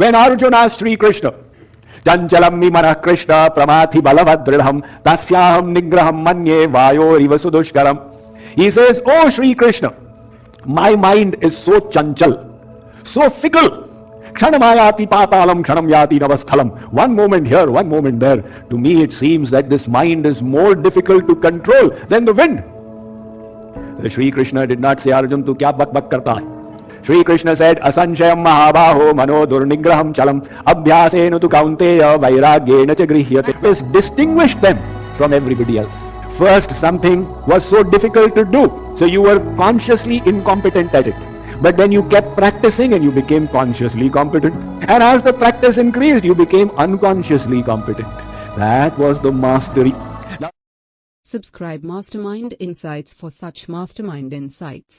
When Arjuna asked Sri Krishna, mi manah Krishna pramathi balavadridham tasyaham nigraham manye vayo riva sudushkaram. He says, Oh Sri Krishna, my mind is so chanchal, so fickle. Ksanamayati patalam kshanam navasthalam. One moment here, one moment there. To me it seems that this mind is more difficult to control than the wind. Sri Krishna did not say, Arjun, tu kya bak bak karta hai? Sri Krishna said, Asanshayam mahabaho mano durnigraham chalam abhyasena tu kaunteya vairagyena grihyate. Please distinguish them from everybody else. First, something was so difficult to do, so you were consciously incompetent at it. But then you kept practicing and you became consciously competent. And as the practice increased, you became unconsciously competent. That was the mastery. Now Subscribe Mastermind Insights for such mastermind insights.